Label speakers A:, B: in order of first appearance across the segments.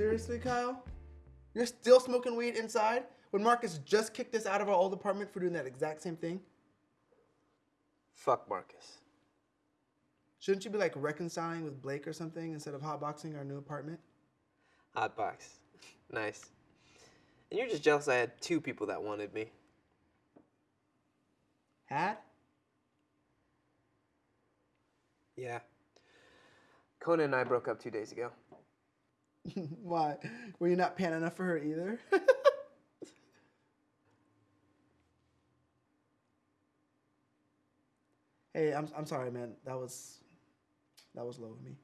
A: Seriously, Kyle? You're still smoking weed inside when Marcus just kicked us out of our old apartment for doing that exact same thing?
B: Fuck Marcus.
A: Shouldn't you be like reconciling with Blake or something instead of hotboxing our new apartment?
B: Hotbox. nice. And you're just jealous I had two people that wanted me.
A: Had?
B: Yeah. Conan and I broke up two days ago.
A: Why? Were you not paying enough for her either? hey, I'm, I'm sorry, man. That was that was low of me.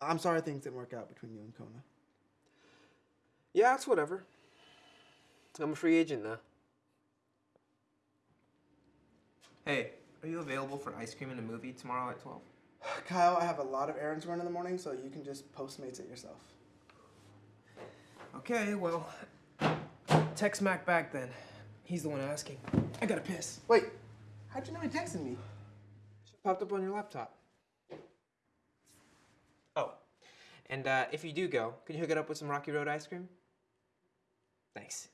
A: I'm sorry things didn't work out between you and Kona.
B: Yeah, it's whatever. I'm a free agent now. Hey, are you available for ice cream and a movie tomorrow at 12?
A: Kyle, I have a lot of errands to run in the morning, so you can just Postmates it yourself.
B: Okay, well, text Mac back then. He's the one asking. I gotta piss.
A: Wait, how'd you know he texted me?
B: Popped up on your laptop. Oh, and uh, if you do go, can you hook it up with some Rocky Road ice cream? Thanks.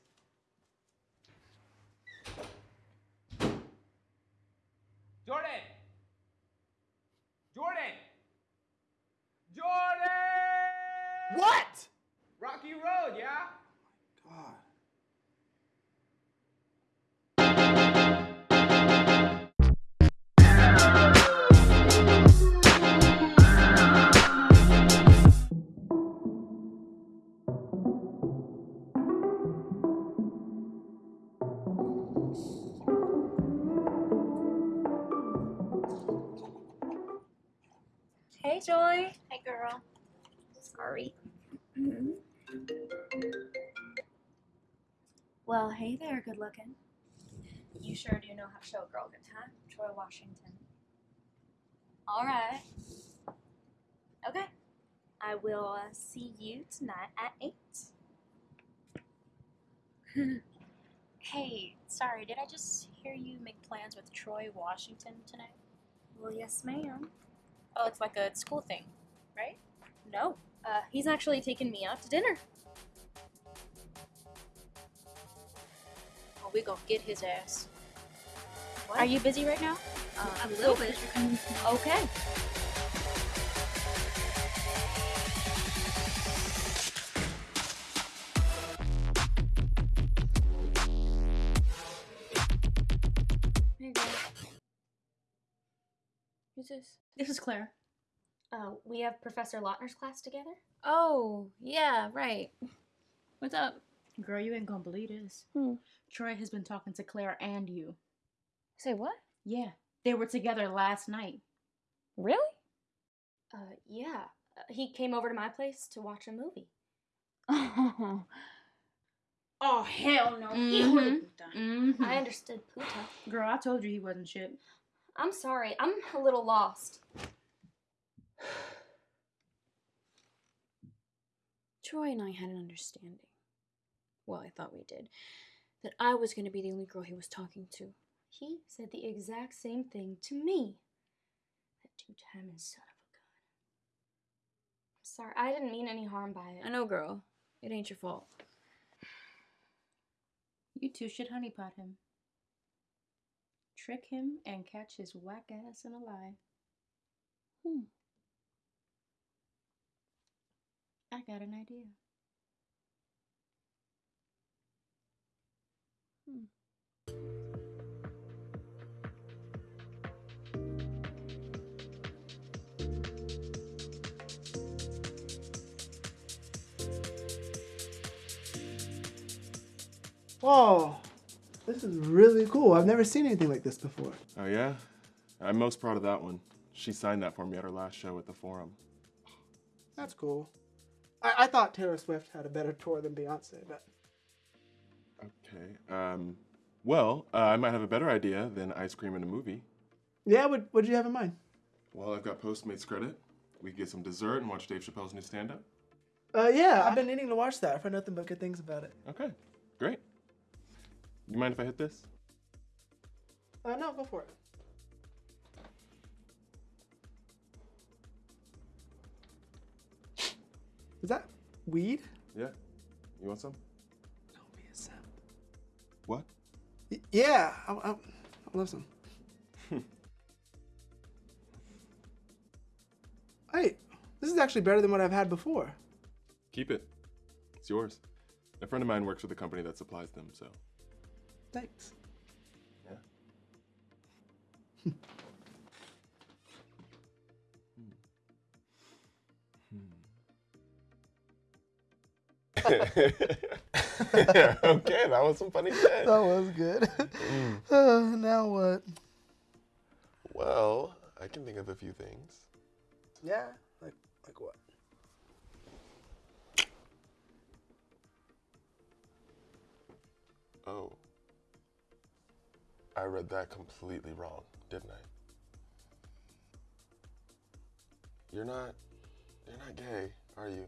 C: Sorry. Well, hey there, good looking. You sure do know how to show a girl a good time. Troy Washington. All right. Okay. I will uh, see you tonight at 8. hey, sorry, did I just hear you make plans with Troy Washington tonight? Well, yes, ma'am. Oh, it's like a school thing, right? No. Uh, he's actually taking me out to dinner. Oh, we gonna get his ass. Are you busy right now? Uh,
D: A little bit.
C: Okay.
D: Who's this?
C: This is Claire. Uh, we have Professor Lautner's class together.
D: Oh, yeah, right. What's up?
E: Girl, you ain't gonna believe this.
D: Hmm.
E: Troy has been talking to Claire and you.
D: Say what?
E: Yeah, they were together last night.
D: Really?
C: Uh, yeah. Uh, he came over to my place to watch a movie.
D: Oh,
E: Oh hell no!
D: Mhm.
E: Mhm.
C: I understood Puta.
E: Girl, I told you he wasn't shit.
C: I'm sorry. I'm a little lost.
D: Troy and I had an understanding. Well, I thought we did. That I was going to be the only girl he was talking to.
C: He said the exact same thing to me. That two-timing son of a gun. I'm sorry. I didn't mean any harm by it.
D: I know, girl. It ain't your fault.
E: You two should honeypot him. Trick him and catch his whack ass in a lie.
D: Hmm.
E: I got an idea. Hmm.
A: Whoa, this is really cool. I've never seen anything like this before.
F: Oh, yeah? I'm most proud of that one. She signed that for me at her last show at the Forum.
A: That's cool. I, I thought Taylor Swift had a better tour than Beyonce, but
F: Okay. Um, well, uh, I might have a better idea than ice cream in a movie.
A: yeah, what what did you have in mind?
F: Well, I've got Postmates credit. We could get some dessert and watch Dave Chappelle's new stand-up.
A: Uh, yeah, I've been needing to watch that. I've heard nothing but good things about it.
F: Okay, great. You mind if I hit this?
A: Uh, no, go for it. Is that
G: Weed?
H: Yeah. You want some?
G: Don't be a simp.
H: What?
G: Y- Yeah, I, I, I love some. hey, this is actually better than what I've had before.
H: Keep it. It's yours. A friend of mine works with a company that supplies them, so.
G: Thanks.
H: Yeah. okay, that was some funny shit.
G: That was good. Uh, now what?
H: Well, I can think of a few things.
G: Yeah, like like what?
H: Oh. I read that completely wrong, didn't I? You're not you're not gay, are you?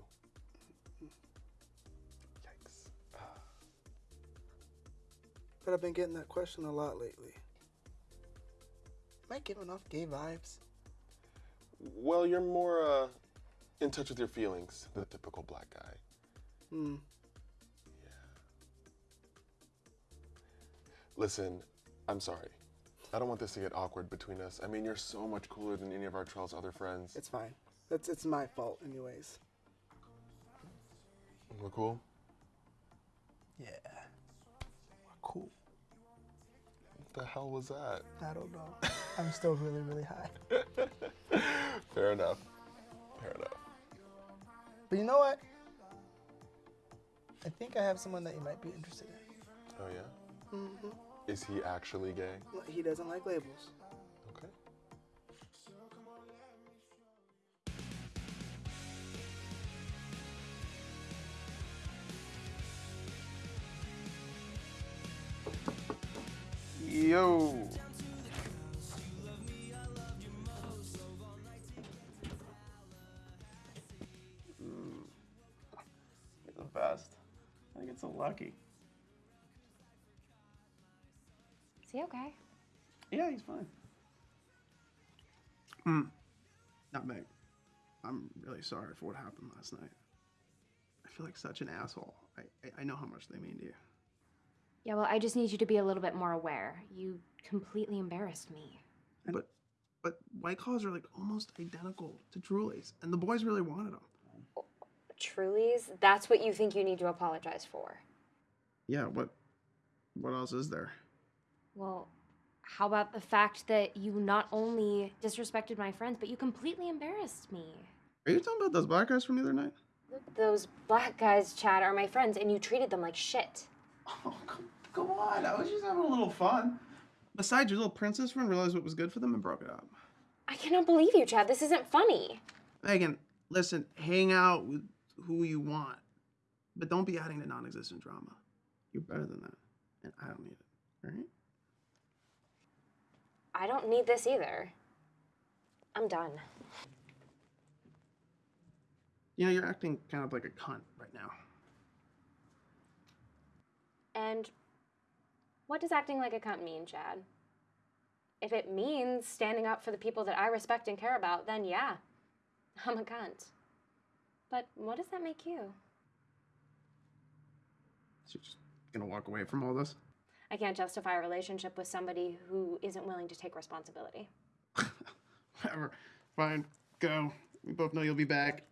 G: But I've been getting that question a lot lately. Am I giving off gay vibes?
H: Well, you're more uh in touch with your feelings than the typical black guy.
G: Hmm. Yeah.
H: Listen, I'm sorry. I don't want this to get awkward between us. I mean, you're so much cooler than any of our Trail's other friends.
G: It's fine. That's it's my fault, anyways.
H: We're cool?
G: Yeah. Cool.
H: What the hell was that?
G: I don't know. I'm still really, really high.
H: Fair enough. Fair enough.
G: But you know what? I think I have someone that you might be interested in.
H: Oh, yeah?
G: Mm-hmm.
H: Is he actually gay?
G: He doesn't like labels.
H: Yo.
G: You're the best. I get so lucky.
I: Is he okay?
G: Yeah, he's fine. Hmm. Not me. I'm really sorry for what happened last night. I feel like such an asshole. I, I, I know how much they mean to you.
I: Yeah, well, I just need you to be a little bit more aware. You completely embarrassed me.
G: But but White Claws are like almost identical to Truly's, and the boys really wanted them.
I: Truly's? That's what you think you need to apologize for.
G: Yeah, what what else is there?
I: Well, how about the fact that you not only disrespected my friends, but you completely embarrassed me?
G: Are you talking about those black guys from the other night?
I: Those black guys, Chad, are my friends, and you treated them like shit.
G: Oh, come, come on. I was just having a little fun. Besides, your little princess friend realized what was good for them and broke it up.
I: I cannot believe you, Chad. This isn't funny.
G: Megan, listen, hang out with who you want, but don't be adding to non existent drama. You're better than that, and I don't need it, all right?
I: I don't need this either. I'm done.
G: You know, you're acting kind of like a cunt right now.
I: And what does acting like a cunt mean, Chad? If it means standing up for the people that I respect and care about, then yeah, I'm a cunt. But what does that make you?
G: So you're just gonna walk away from all this?
I: I can't justify a relationship with somebody who isn't willing to take responsibility.
G: Whatever. Fine, go. We both know you'll be back.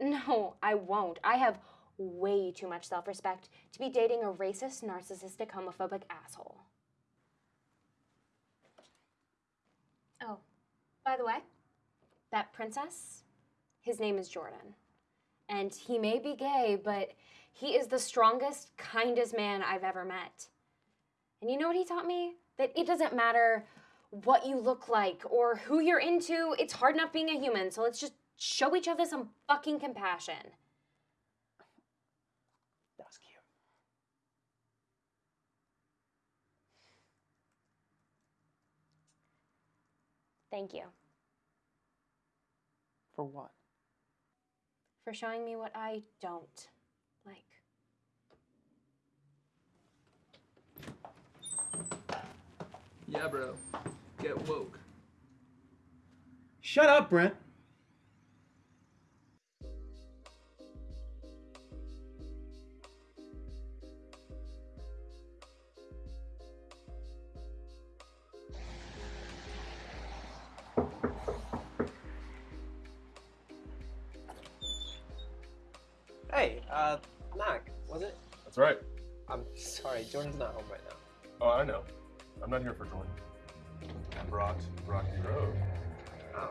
I: No, I won't. I have way too much self respect to be dating a racist, narcissistic, homophobic asshole. Oh, by the way, that princess, his name is Jordan. And he may be gay, but he is the strongest, kindest man I've ever met. And you know what he taught me? That it doesn't matter what you look like or who you're into, it's hard enough being a human, so let's just show each other some fucking compassion.
G: That was cute.
I: Thank you
G: For what?
I: for showing me what I don't like.
J: Yeah, bro. Get woke.
G: Shut up, Brent.
B: Uh, Mac, was it?
F: That's right.
B: I'm sorry, Jordan's not home right now.
F: Oh, I know. I'm not here for Jordan. I brought Rocky Road.
B: Oh.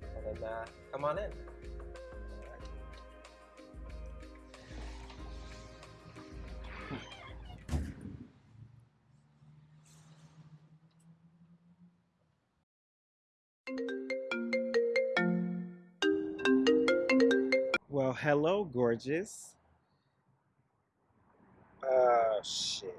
B: Well then, uh, come on in.
K: hello, gorgeous. Oh, shit.